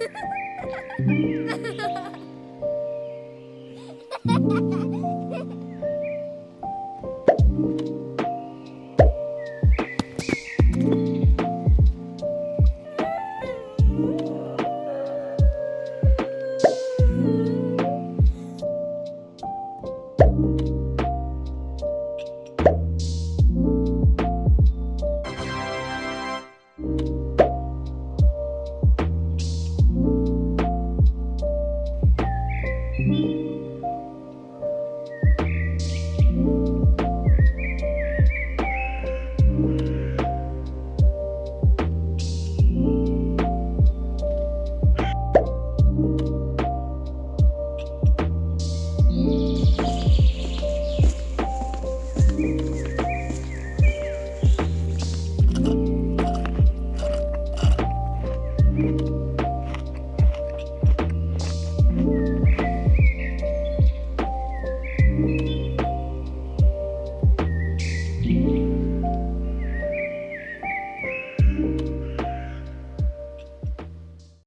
Ha ha ha!